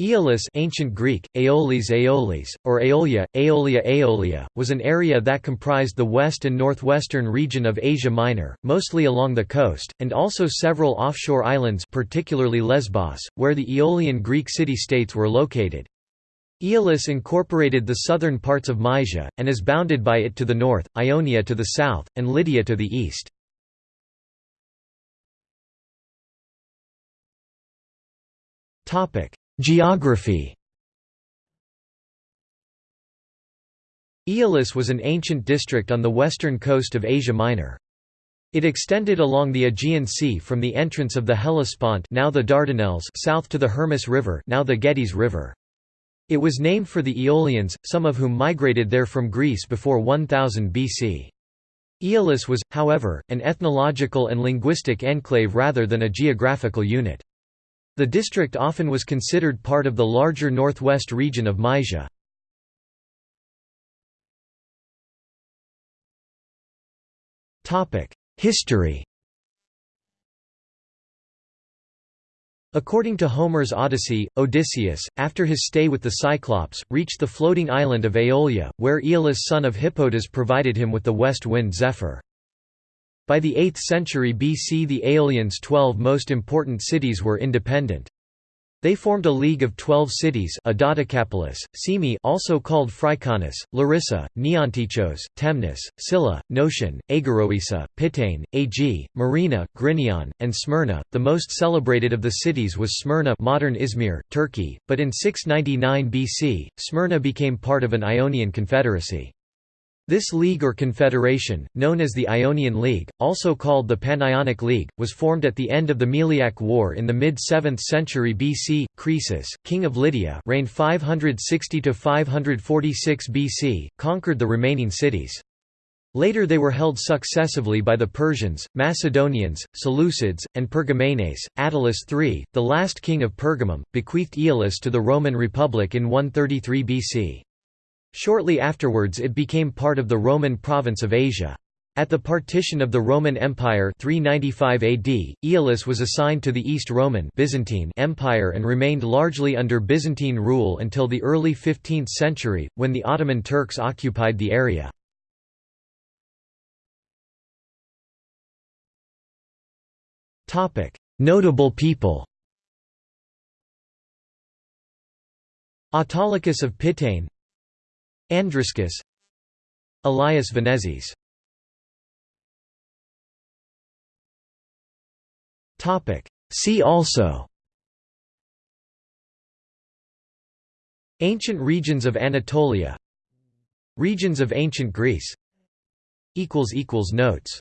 Aeolis ancient Greek, Aeolis Aeolis, or Aeolia, Aeolia Aeolia, was an area that comprised the west and northwestern region of Asia Minor, mostly along the coast, and also several offshore islands particularly Lesbos, where the Aeolian Greek city-states were located. Aeolis incorporated the southern parts of Mysia, and is bounded by it to the north, Ionia to the south, and Lydia to the east. Topic Geography Aeolis was an ancient district on the western coast of Asia Minor. It extended along the Aegean Sea from the entrance of the Hellespont now the Dardanelles south to the Hermus River now the Gediz River. It was named for the Aeolians, some of whom migrated there from Greece before 1000 BC. Aeolis was, however, an ethnological and linguistic enclave rather than a geographical unit. The district often was considered part of the larger northwest region of Mysia. History According to Homer's Odyssey, Odysseus, after his stay with the Cyclops, reached the floating island of Aeolia, where Aeolus son of Hippotas provided him with the west wind Zephyr. By the 8th century BC the Aeolians' twelve most important cities were independent. They formed a league of twelve cities Dodecapolis, Cyme also called Phryconis, Larissa, Neonteichos, Temnus, Cilla, Notion, Aegiroessa, Pitane, Aegae, Myrina, Gryneion, and Smyrna. The most celebrated of the cities was Smyrna modern Izmir, Turkey, but in 699 BC, Smyrna became part of an Ionian confederacy. This league or confederation, known as the Ionian League, also called the Panionic League, was formed at the end of the Meliac War in the mid-7th century BC. Croesus, king of Lydia reigned 560–546 BC, conquered the remaining cities. Later they were held successively by the Persians, Macedonians, Seleucids, and Pergamenes. Attalus III, the last king of Pergamum, bequeathed Aeolis to the Roman Republic in 133 BC. Shortly afterwards it became part of the Roman province of Asia. At the partition of the Roman Empire 395 AD, Aeolis was assigned to the East Roman Byzantine Empire and remained largely under Byzantine rule until the early 15th century, when the Ottoman Turks occupied the area. Notable people Autolycus of Pitane Andriscus Elias Venezis See also. Ancient regions of Anatolia. Regions of ancient Greece. Notes